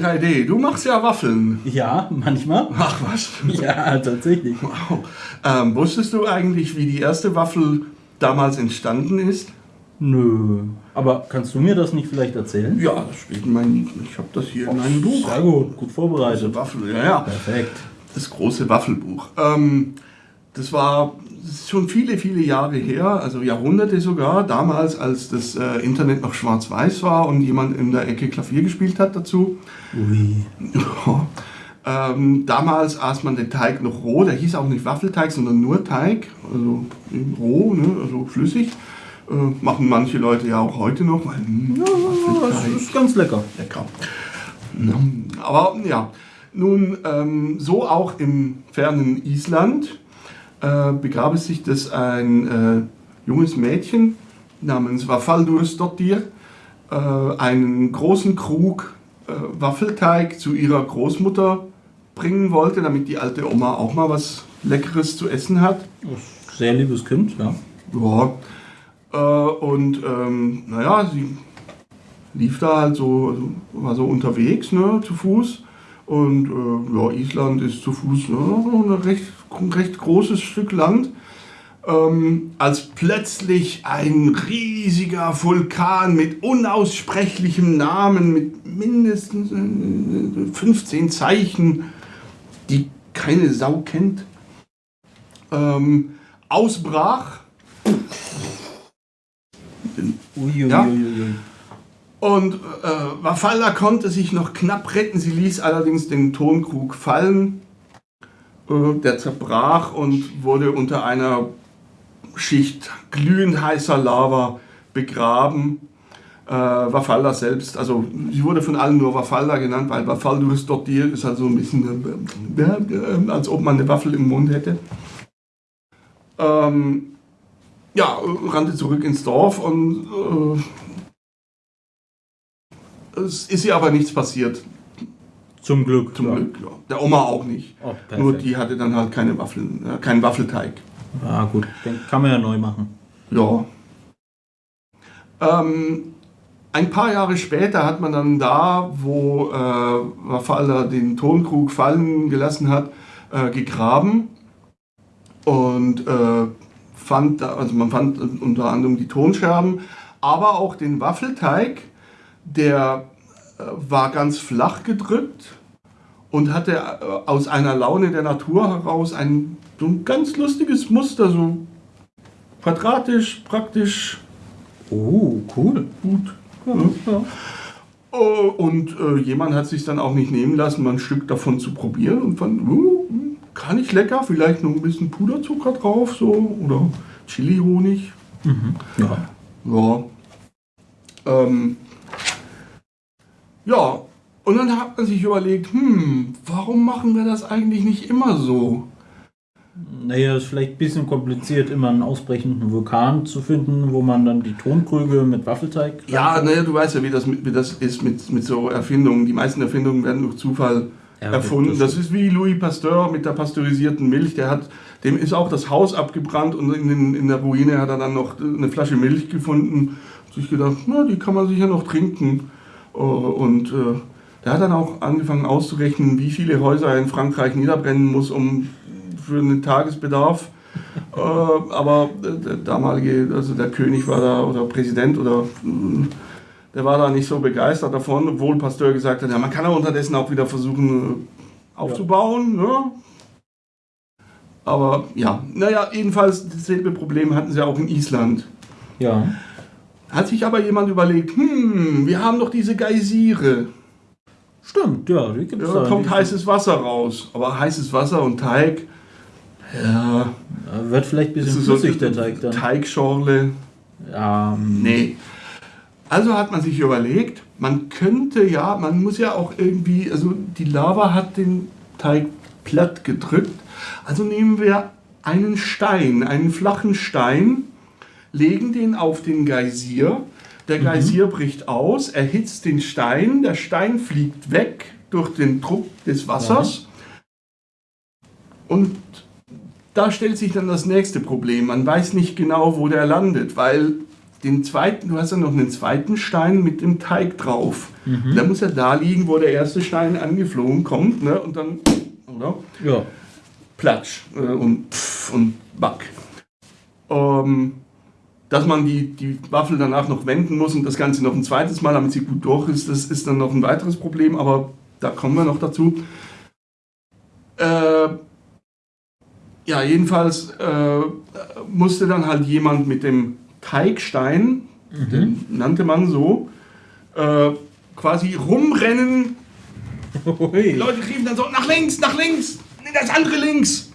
Ja, L3D, du machst ja Waffeln. Ja, manchmal. Ach was. Ja, tatsächlich. Wow. Ähm, wusstest du eigentlich, wie die erste Waffel damals entstanden ist? Nö. Aber kannst du mir das nicht vielleicht erzählen? Ja, das steht in meinem, ich habe das hier in meinem Buch. Sehr gut, gut vorbereitet. Waffel, ja, ja. Perfekt. Das große Waffelbuch. Ähm, das war schon viele, viele Jahre her, also Jahrhunderte sogar, damals, als das äh, Internet noch schwarz-weiß war und jemand in der Ecke Klavier gespielt hat dazu. Ui. Ähm, damals aß man den Teig noch roh, der hieß auch nicht Waffelteig, sondern nur Teig, also roh, ne, also flüssig. Äh, machen manche Leute ja auch heute noch, weil hm, Ja, das ist ganz lecker. lecker. Ja, aber ja, nun ähm, so auch im fernen Island äh, begab es sich, dass ein äh, junges Mädchen namens Vafaldursdottir äh, einen großen Krug äh, Waffelteig zu ihrer Großmutter bringen wollte, damit die alte Oma auch mal was Leckeres zu essen hat. Sehr liebes Kind, ja. Ja. Äh, und ähm, naja, sie lief da halt so, also war so unterwegs, ne, zu Fuß. Und äh, ja, Island ist zu Fuß ne, ein recht, ein recht großes Stück Land. Ähm, als plötzlich ein riesiger Vulkan mit unaussprechlichem Namen, mit mindestens äh, 15 Zeichen, die keine Sau kennt, ähm, ausbrach. Ja. Und äh, Wafalla konnte sich noch knapp retten. Sie ließ allerdings den Tonkrug fallen. Äh, der zerbrach und wurde unter einer Schicht glühend heißer Lava begraben. Äh, Wafalla selbst, also sie wurde von allen nur Wafalla genannt, weil Wafaldus Dottir ist halt so ein bisschen, äh, als ob man eine Waffel im Mund hätte. Ähm, ja, rannte zurück ins Dorf und äh, es ist ihr aber nichts passiert, Zum Glück. zum ja. Glück. Ja. Der Oma auch nicht. Oh. Nur die hatte dann halt keine Waffeln, äh, keinen Waffelteig. Ah, gut. Den kann man ja neu machen. Ja. Ähm, ein paar Jahre später hat man dann da, wo äh, Wafalla den Tonkrug fallen gelassen hat, äh, gegraben und äh, fand, da, also man fand unter anderem die Tonscherben, aber auch den Waffelteig, der äh, war ganz flach gedrückt und hatte äh, aus einer Laune der Natur heraus ein, so ein ganz lustiges Muster, so quadratisch, praktisch Oh, cool. gut. Ja, ja. Oh, Und äh, jemand hat sich dann auch nicht nehmen lassen, mal ein Stück davon zu probieren und fand, uh, gar nicht lecker, vielleicht noch ein bisschen Puderzucker drauf, so, oder Chili-Honig. Mhm. ja. Ja. Ähm, ja, und dann hat man sich überlegt, hm, warum machen wir das eigentlich nicht immer so? Naja, ist vielleicht ein bisschen kompliziert, immer einen ausbrechenden Vulkan zu finden, wo man dann die Tonkrüge mit Waffelteig. Ja, naja, du weißt ja, wie das, mit, wie das ist mit, mit so Erfindungen. Die meisten Erfindungen werden durch Zufall Ja, erfunden. das- Das ist wie Louis Pasteur mit der pasteurisierten Milch. Der hat, dem ist auch das Haus abgebrannt und in, den, in der Ruine hat er dann noch eine Flasche Milch gefunden. Und sich gedacht, na, die kann man sicher noch trinken. Äh, Und äh, der hat dann auch angefangen auszurechnen, wie viele Häuser er in Frankreich niederbrennen muss, um für einen Tagesbedarf. äh, aber der damalige, also der König war da oder Präsident oder äh, der war da nicht so begeistert davon, obwohl Pasteur gesagt hat, ja, man kann ja unterdessen auch wieder versuchen aufzubauen. Ne? Aber ja, naja, jedenfalls dasselbe Problem hatten sie auch in Island. Ja. Hat sich aber jemand überlegt, hm, wir haben doch diese Geysire. Stimmt, ja, die gibt es Ja, da kommt heißes Wasser raus. Aber heißes Wasser und Teig, ja, Wird vielleicht ein bisschen ist so flüssig, der Teig dann. Teigschorle. Ja, mm, Nee. Also hat man sich überlegt, man könnte ja, man muss ja auch irgendwie, also die Lava hat den Teig platt gedrückt. Also nehmen wir einen Stein, einen flachen Stein, legen den auf den Geysir. Der Geysir bricht aus, erhitzt den Stein, der Stein fliegt weg durch den Druck des Wassers. Und da stellt sich dann das nächste Problem. Man weiß nicht genau, wo der landet, weil den zweiten, du hast ja noch einen zweiten Stein mit dem Teig drauf. Der muss ja da liegen, wo der erste Stein angeflogen kommt, ne? Und dann, oder? Ja. Platsch äh, und pff und back. Ähm, dass man die, die Waffel danach noch wenden muss und das Ganze noch ein zweites Mal, damit sie gut durch ist, das ist dann noch ein weiteres Problem, aber da kommen wir noch dazu. Äh, ja, jedenfalls äh, musste dann halt jemand mit dem Teigstein, den nannte man so, äh, quasi rumrennen. Die Ui. Leute riefen dann so, nach links, nach links, das andere links.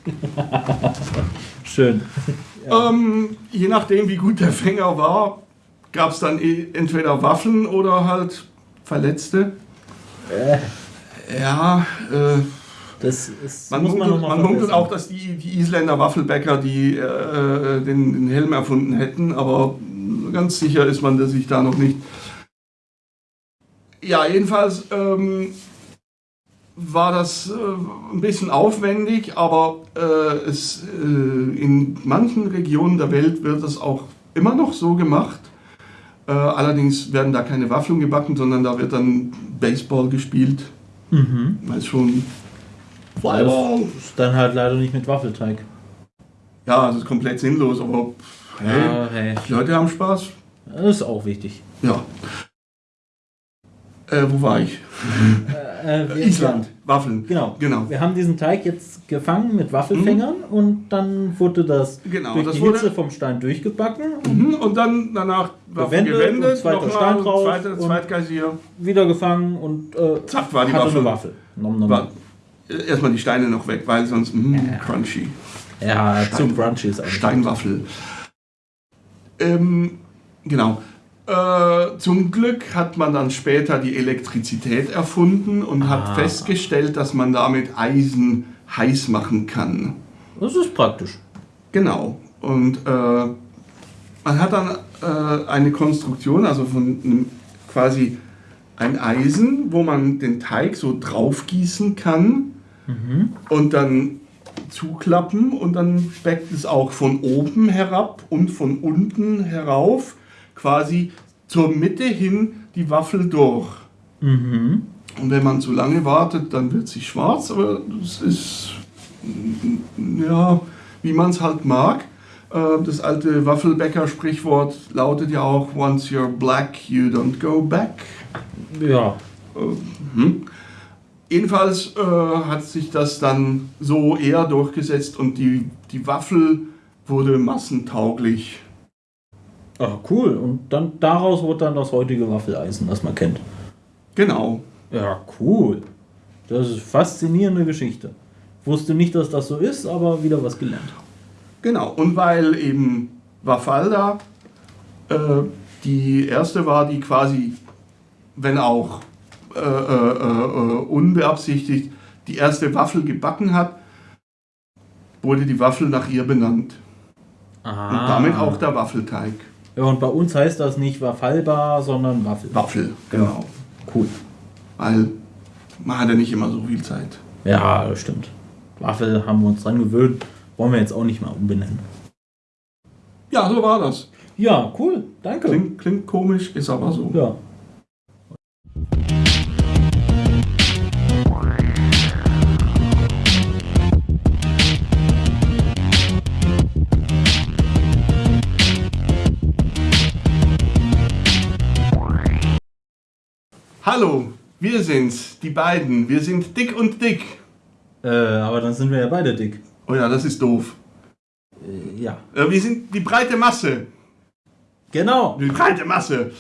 Schön. Ähm, je nachdem, wie gut der Fänger war, gab es dann eh entweder Waffeln oder halt Verletzte. Ja, äh, Das ist, man muss man munkelt, nochmal man munkelt auch, dass die, die Isländer Waffelbäcker die, äh, den, den Helm erfunden hätten, aber ganz sicher ist man sich da noch nicht. Ja, jedenfalls ähm, war das äh, ein bisschen aufwendig, aber äh, es, äh, in manchen Regionen der Welt wird das auch immer noch so gemacht. Äh, allerdings werden da keine Waffeln gebacken, sondern da wird dann Baseball gespielt. Mhm. Weil es schon Das ist dann halt leider nicht mit Waffelteig. Ja, es ist komplett sinnlos, aber hey, Ja, hey. die Leute haben Spaß. Das ist auch wichtig. Ja. Äh, wo war ich? Äh, wir- Island. Waffeln. Genau. Genau. Wir haben diesen Teig jetzt gefangen mit Waffelfängern und dann wurde das Genau, durch das die Hitze vom Stein durchgebacken, Mhm, Und dann danach Waffeln Gewendet gewendet, zweiter Stein drauf zweiter, Zweitgeisier. wieder gefangen und äh, Zack, war die Waffel. Waffel. Nom, nom. War, äh, erstmal die Steine noch weg, weil sonst mh, crunchy. Ja, Stein- zu crunchy ist eigentlich. Steinwaffel. Ähm, genau. Äh, zum Glück hat man dann später die Elektrizität erfunden und hat Ah. festgestellt, dass man damit Eisen heiß machen kann. Das ist praktisch. Genau. Und äh, man hat dann äh, eine Konstruktion, also von einem, quasi ein Eisen, wo man den Teig so draufgießen kann und dann zuklappen und dann backt es auch von oben herab und von unten herauf quasi zur Mitte hin die Waffel durch. Mhm. Und wenn man zu lange wartet, dann wird sie schwarz, aber das ist ja, wie man es halt mag. Äh, Das alte Waffelbäcker-Sprichwort lautet ja auch: Once you're black, you don't go back. Ja. Mhm. Jedenfalls äh, hat sich das dann so eher durchgesetzt und die, die Waffel wurde massentauglich. Ah, cool. Und dann daraus wurde dann das heutige Waffeleisen, das man kennt. Genau. Ja, cool. Das ist eine faszinierende Geschichte. Wusste nicht, dass das so ist, aber wieder was gelernt. Genau, und weil eben Wafalda äh, die erste war, die quasi, wenn auch äh, äh, äh, unbeabsichtigt, die erste Waffel gebacken hat, wurde die Waffel nach ihr benannt. Ah. Und damit auch der Waffelteig. Ja, und bei uns heißt das nicht Waffelbar, sondern Waffel. Waffel, genau. Cool. Weil man hat ja nicht immer so viel Zeit. Ja, das stimmt. Waffel haben wir uns dran gewöhnt. Wollen wir jetzt auch nicht mal umbenennen. Ja, so war das. Ja, cool. Danke. Klingt, klingt komisch, ist aber so. Ja. Hallo, wir sind's, die beiden. Wir sind dick und dick. Äh, aber dann sind wir ja beide dick. Oh ja, das ist doof. Äh, ja. Äh, Wir sind die breite Masse. Genau. Die breite Masse.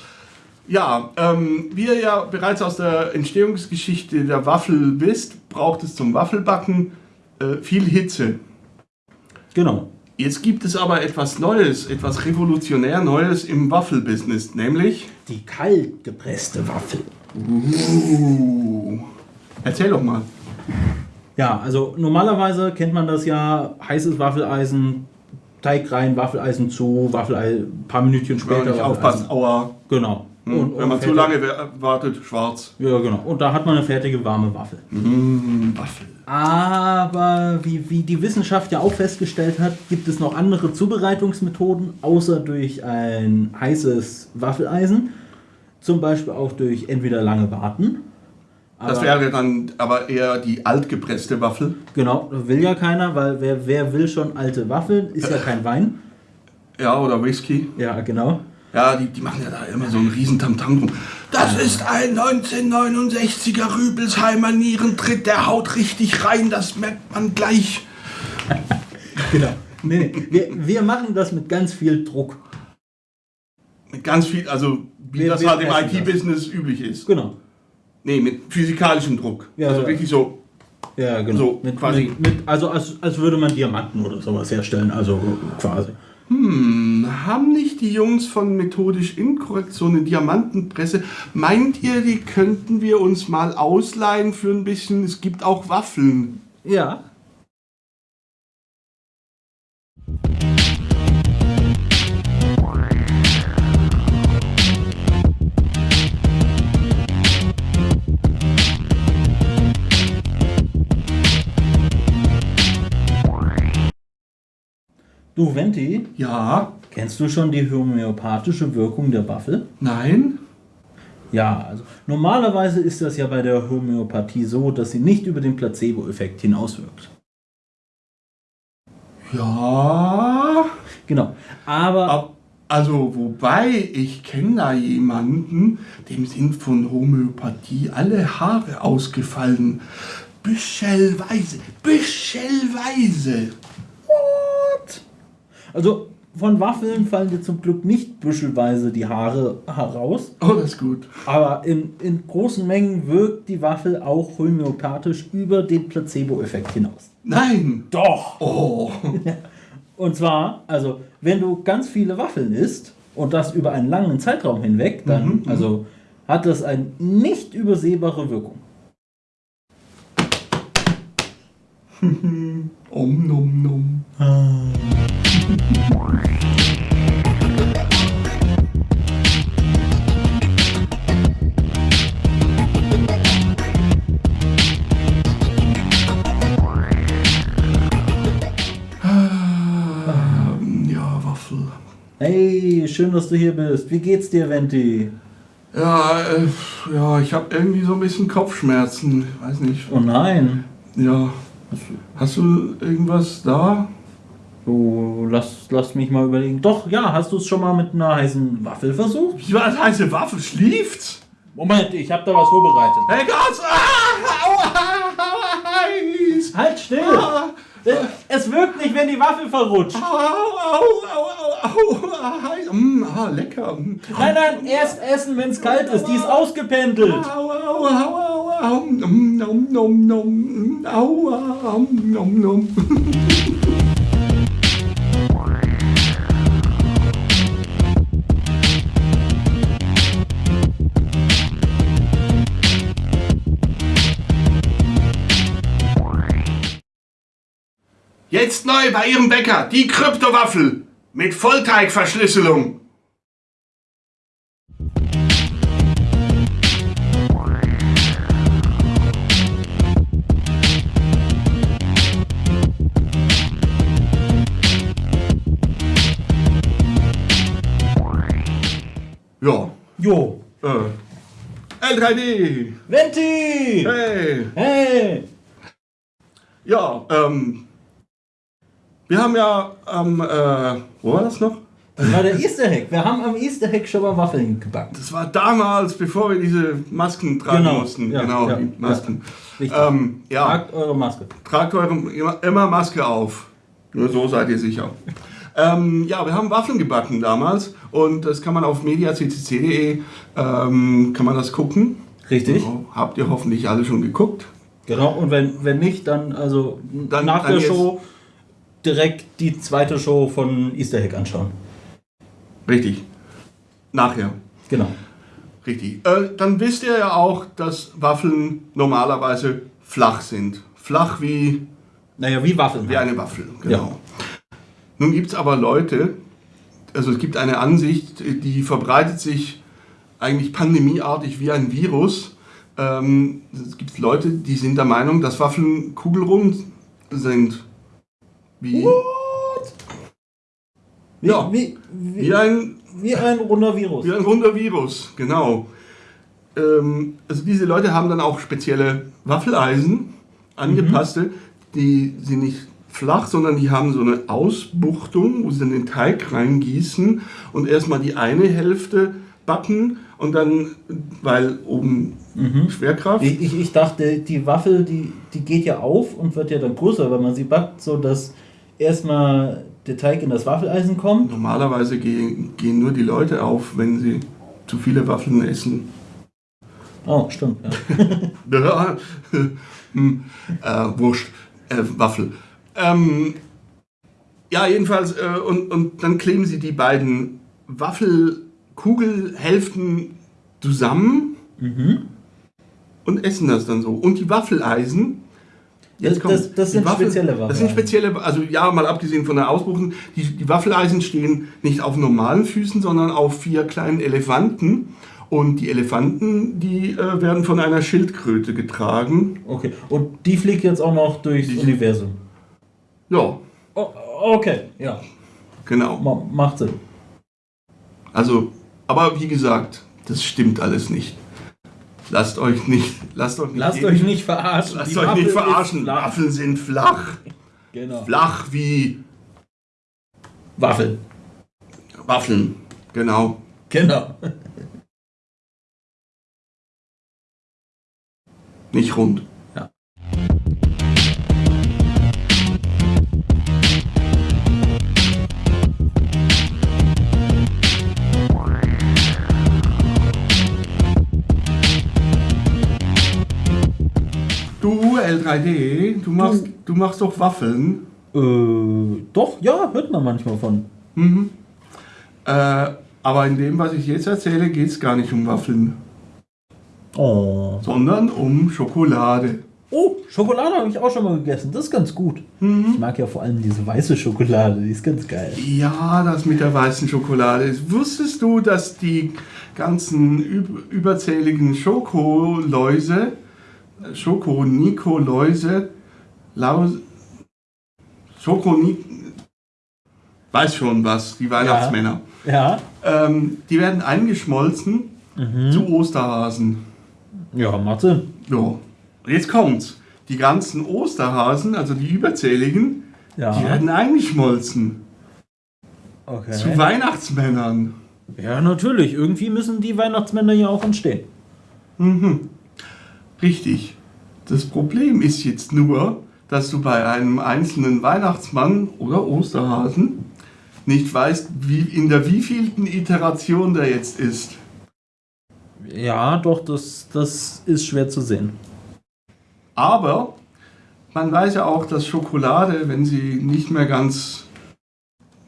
Ja, ähm, wie ihr ja bereits aus der Entstehungsgeschichte der Waffel wisst, braucht es zum Waffelbacken äh, viel Hitze. Genau. Jetzt gibt es aber etwas Neues, etwas revolutionär Neues im Waffelbusiness, nämlich. Die kalt gepresste Waffel. Uh, erzähl doch mal. Ja, also normalerweise kennt man das ja, heißes Waffeleisen, Teig rein, Waffeleisen zu, Waffeleisen, ein paar Minütchen Wenn später. man nicht Waffeleisen. aufpasst, aua. Genau. Hm. Und- Wenn und man zu fertig. lange wa- wartet, schwarz. Ja, genau. Und da hat man eine fertige warme Waffel. Mmh, Waffel. Aber wie, wie die Wissenschaft ja auch festgestellt hat, gibt es noch andere Zubereitungsmethoden, außer durch ein heißes Waffeleisen. Zum Beispiel auch durch entweder lange Warten. Das wäre dann aber eher die altgepresste Waffel. Genau, will ja keiner, weil wer, wer will schon alte Waffeln? Ist ja kein Wein. Ja, oder Whisky. Ja, genau. Ja, die, die machen ja da immer so einen riesen Tamtam drum. Das ist ein 1969er Rübelsheimer Nierentritt, der haut richtig rein, das merkt man gleich. Genau. Nee, nee. Wir, wir machen das mit ganz viel Druck. Mit ganz viel, also wie Wir- das halt im. IT-Business üblich ist. Genau. Nee, mit physikalischem Druck. Ja, also ja. wirklich so. Ja, genau. So, mit, quasi. Mit, mit, also als, als würde man Diamanten oder sowas herstellen. Also quasi. Hm, haben nicht die Jungs von Methodisch Inkorrekt so eine Diamantenpresse? Meint ihr, die könnten wir uns mal ausleihen für ein bisschen? Es gibt auch Waffeln. Ja. Du, Venti, Ja? kennst du schon die homöopathische Wirkung der Waffel? Nein? Ja, also normalerweise ist das ja bei der Homöopathie so, dass sie nicht über den Placebo-Effekt hinauswirkt. Ja? Genau. Aber Ab- Also, wobei, ich kenne da jemanden, dem sind von Homöopathie alle Haare ausgefallen. Büschelweise, büschelweise. Also von Waffeln fallen dir zum Glück nicht büschelweise die Haare heraus, Oh, das ist gut. aber in, in großen Mengen wirkt die Waffel auch homöopathisch über den Placebo-Effekt hinaus. Nein. Doch! Oh. Und zwar, also wenn du ganz viele Waffeln isst und das über einen langen Zeitraum hinweg, dann Mhm, also hat das eine nicht übersehbare Wirkung. Om nom nom. Ah. Hey, schön, dass du hier bist. Wie geht's dir, Venti? Ja, äh, ja, ich habe irgendwie so ein bisschen Kopfschmerzen. Ich weiß nicht. Oh nein. Ja. Hast du irgendwas da? Oh, lass, lass mich mal überlegen. Doch, ja, hast du es schon mal mit einer heißen Waffel versucht? Wie war das heiße Waffel? Schläft's? Moment, ich habe da was vorbereitet. Hey Gott! Ah, heiß! Halt still! Ah, Es wirkt nicht, wenn die Waffel verrutscht. au, au, au, au, au, ah, heiß. Mm, ah, lecker. Mm. Nein, nein, erst essen, wenn es kalt ist. Die ist ausgependelt. Au, au, au, au, au, mm, nom, nom, nom, mm, aua, um, nom, nom. Jetzt neu bei Ihrem Bäcker die Kryptowaffel mit Vollteigverschlüsselung. Ja, Jo. äh, L3D. Venti! Hey. Hey! Ja, ähm, wir haben ja am, äh, wo war das noch? Das war der Easter Hack. Wir haben am Easter Hack schon mal Waffeln gebacken. Das war damals, bevor wir diese Masken tragen Genau, mussten. ja, genau, ja, die Masken. Richtig. Ähm, ja, Tragt eure Maske. tragt eure immer, Maske auf. Nur so seid ihr sicher. ähm, ja, wir haben Waffeln gebacken damals und das kann man auf mediaccc.de ähm, kann man das gucken. Richtig. So, habt ihr hoffentlich alle schon geguckt. Genau, und wenn, wenn nicht, dann also Dann- nach dann der jetzt- Show direkt die zweite Show von Easter Hack anschauen. Richtig. Nachher. Genau. Richtig. Äh, dann wisst ihr ja auch, dass Waffeln normalerweise flach sind. Flach wie, Naja, wie Waffeln. wie eine Waffel. Genau. Nun gibt es aber Leute, also es gibt eine Ansicht, die verbreitet sich eigentlich pandemieartig wie ein Virus. Ähm, es gibt Leute, die sind der Meinung, dass Waffeln kugelrund sind. Wie? Wie, Ja. wie, wie, Wie ein wie ein runder Virus. Wie ein runder Virus, genau. Ähm, also diese Leute haben dann auch spezielle Waffeleisen, angepasste, die sind nicht flach, sondern die haben so eine Ausbuchtung, wo sie dann den Teig reingießen und erstmal die eine Hälfte backen und dann, weil oben Schwerkraft. Ich, ich, ich dachte, die Waffel, die, die geht ja auf und wird ja dann größer, wenn man sie backt, so dass erstmal der Teig in das Waffeleisen kommt. Normalerweise gehen, gehen nur die Leute auf, wenn sie zu viele Waffeln essen. Oh, stimmt. Ja. Hm, äh, Wurst, äh, Waffel. Ähm, ja, jedenfalls, äh, und, und dann kleben sie die beiden Waffelkugelhälften zusammen und essen das dann so. Und die Waffeleisen, Das- das- das die sind spezielle Das sind Waffeleisen. spezielle, also ja, mal abgesehen von der Ausbuchtung, die, die Waffeleisen stehen nicht auf normalen Füßen, sondern auf vier kleinen Elefanten. Und die Elefanten, die äh, werden von einer Schildkröte getragen. Okay. Und die fliegt jetzt auch noch durchs Die- Universum. Ja, Oh, okay, ja. genau. Ma macht Sinn. Also, aber wie gesagt, das stimmt alles nicht. Lasst euch nicht, lasst euch nicht, Lasst euch nicht verarschen. lasst Die euch Waffel nicht verarschen. flach. Waffeln sind flach. Genau. Flach wie Waffel. Waffeln. Genau. Genau. Nicht rund. Ja. Du, L3D, du machst, du machst doch Waffeln. Äh, doch, ja, hört man manchmal von. Mhm. Äh, aber in dem, was ich jetzt erzähle, geht es gar nicht um Waffeln, Oh. sondern um Schokolade. Oh, Schokolade habe ich auch schon mal gegessen. Das ist ganz gut. Ich mag ja vor allem diese weiße Schokolade. Die ist ganz geil. Ja, das mit der weißen Schokolade. Wusstest du, dass die ganzen üb überzähligen Schokoläuse, äh, Schoko-Niko-Läuse, Laus, Schoko weiß schon was, die Weihnachtsmänner, Ja. ähm, die werden eingeschmolzen zu Osterhasen. Ja, macht Sinn. Ja. Und jetzt kommt's. Die ganzen Osterhasen, also die überzähligen, Ja. die werden eingeschmolzen Okay. zu Weihnachtsmännern. Ja, natürlich. Irgendwie müssen die Weihnachtsmänner ja auch entstehen. Mhm. Richtig. Das Problem ist jetzt nur, dass du bei einem einzelnen Weihnachtsmann oder Osterhasen nicht weißt, wie, in der wievielten Iteration der jetzt ist. Ja, doch, das, das ist schwer zu sehen. Aber man weiß ja auch, dass Schokolade, wenn sie nicht mehr ganz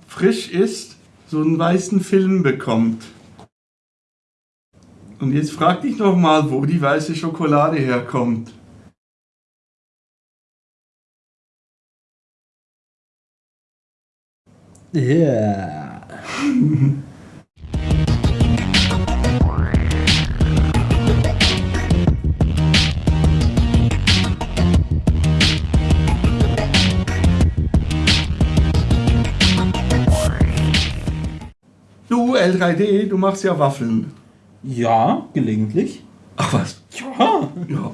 frisch ist, so einen weißen Film bekommt. Und jetzt frag dich noch mal, wo die weiße Schokolade herkommt. Ja. Du, L3D, du machst ja Waffeln. Ja, gelegentlich. Ach was? Ja. Ja.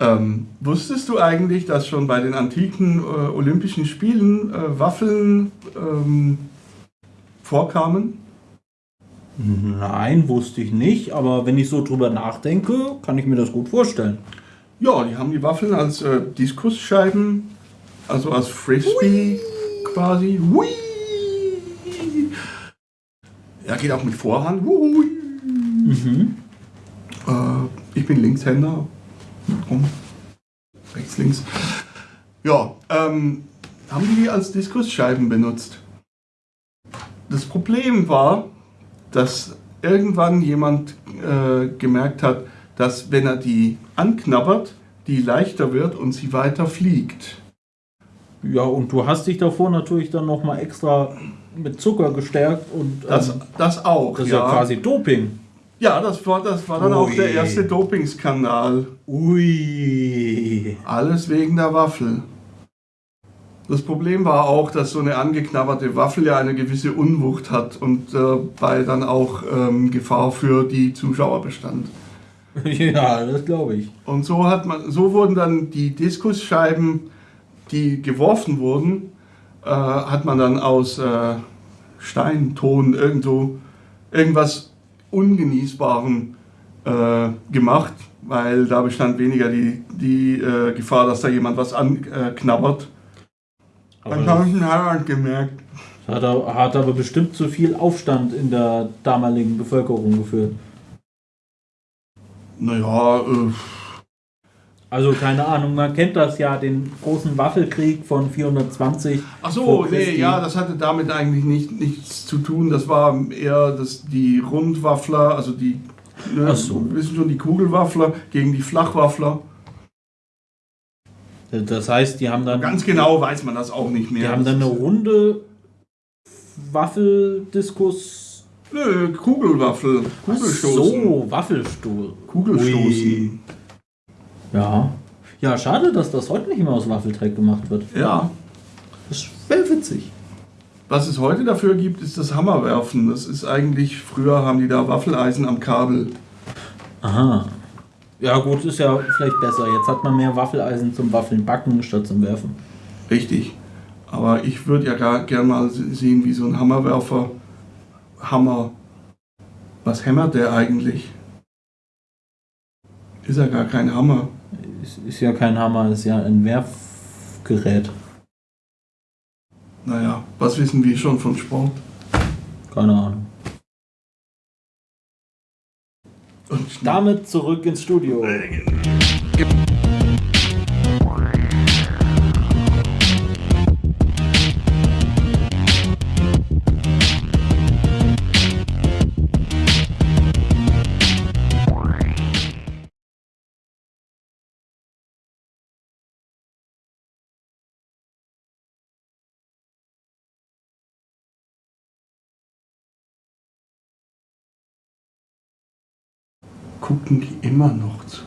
Ähm, wusstest du eigentlich, dass schon bei den antiken äh, Olympischen Spielen äh, Waffeln ähm, vorkamen? Nein, wusste ich nicht, aber wenn ich so drüber nachdenke, kann ich mir das gut vorstellen. Ja, die haben die Waffeln als äh, Diskusscheiben, also als Frisbee quasi. Hui! Ja, geht auch mit Vorhand. Hui! Mhm. Äh, ich bin Linkshänder. Rum. Rechts, links. Ja, ähm, haben die die als Diskusscheiben benutzt. Das Problem war, dass irgendwann jemand äh, gemerkt hat, dass wenn er die anknabbert, die leichter wird und sie weiter fliegt. Ja, und du hast dich davor natürlich dann nochmal extra mit Zucker gestärkt und Das, ähm, das auch, das ist ja. quasi Doping. Ja, das war, das war dann auch Ui. der erste Dopingskandal. Ui. Alles wegen der Waffel. Das Problem war auch, dass so eine angeknabberte Waffel ja eine gewisse Unwucht hat und äh, bei dann auch ähm, Gefahr für die Zuschauer bestand. Ja, das glaube ich. Und so hat man, so wurden dann die Diskusscheiben, die geworfen wurden, äh, hat man dann aus äh, Stein, Ton, irgendwo irgendwas Ungenießbarem äh, gemacht, weil da bestand weniger die, die äh, Gefahr, dass da jemand was anknabbert. Habe ich in Heirat gemerkt. hat, aber- hat aber bestimmt zu viel Aufstand in der damaligen Bevölkerung geführt. Naja, äh, Also keine Ahnung, man kennt das ja, den großen Waffelkrieg von 420. Ach so, nee, ja, das hatte damit eigentlich nicht, nichts zu tun. Das war eher das, die Rundwaffler, also die, ne, Ach so. wissen schon, die Kugelwaffler gegen die Flachwaffler. Das heißt, die haben dann, Ganz genau weiß man das auch nicht mehr. die haben dann eine runde Waffeldiskus. Nö, Kugelwaffel, Kugelstoßen. So, Waffelstuhl. Kugelstoßen. Ui. Ja. Ja, schade, dass das heute nicht mehr aus Waffelträg gemacht wird. Ja. Das wäre witzig. Was es heute dafür gibt, ist das Hammerwerfen. Das ist eigentlich, früher haben die da Waffeleisen am Kabel. Aha. Ja, gut, ist ja vielleicht besser. Jetzt hat man mehr Waffeleisen zum Waffeln backen statt zum Werfen. Richtig. Aber ich würde ja gar, gern mal se- sehen, wie so ein Hammerwerfer Hammer. Was hämmert der eigentlich? Ist ja gar kein Hammer. Ist, ist ja kein Hammer, ist ja ein Werfgerät. Naja, was wissen wir schon von Sport? Keine Ahnung. Und Damit zurück ins Studio. Gucken die immer noch zu.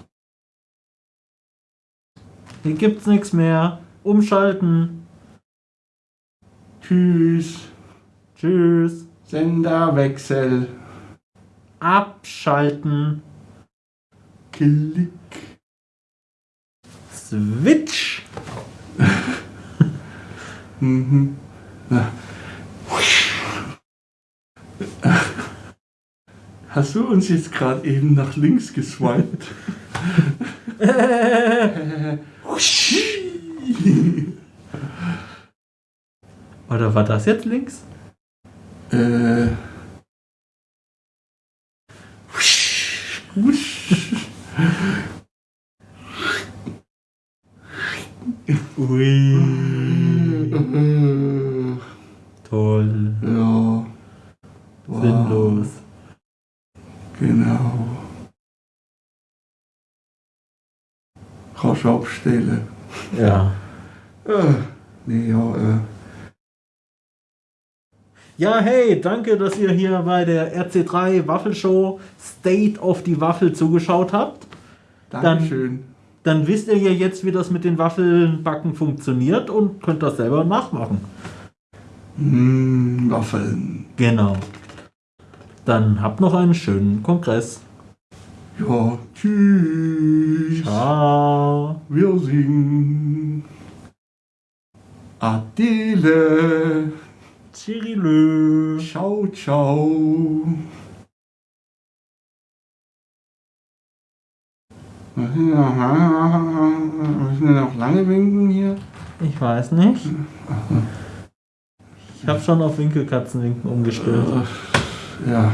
Hier gibt's nichts mehr. Umschalten. Tschüss. Tschüss. Senderwechsel. Abschalten. Klick. Switch. Mhm. Hast du uns jetzt gerade eben nach links geswiped? Oder war das jetzt links? äh. Ui. Toll. Ja. Wow. Sinnlos. Genau. Rasch abstellen. Ja. Äh, nee, ja, äh. Ja, hey, danke, dass ihr hier bei der RC3 Waffelshow State of the Waffel zugeschaut habt. Dankeschön. Dann wisst ihr ja jetzt, wie das mit den Waffelbacken funktioniert und könnt das selber nachmachen. Mm, Waffeln. Genau. Dann habt noch einen schönen Kongress. Ja, tschüss. Ciao. Wir singen. Adele. Cyrilö. Ciao, ciao. Müssen wir noch lange winken hier? Ich weiß nicht. Ich habe schon auf Winkelkatzenwinken umgestellt. Ja.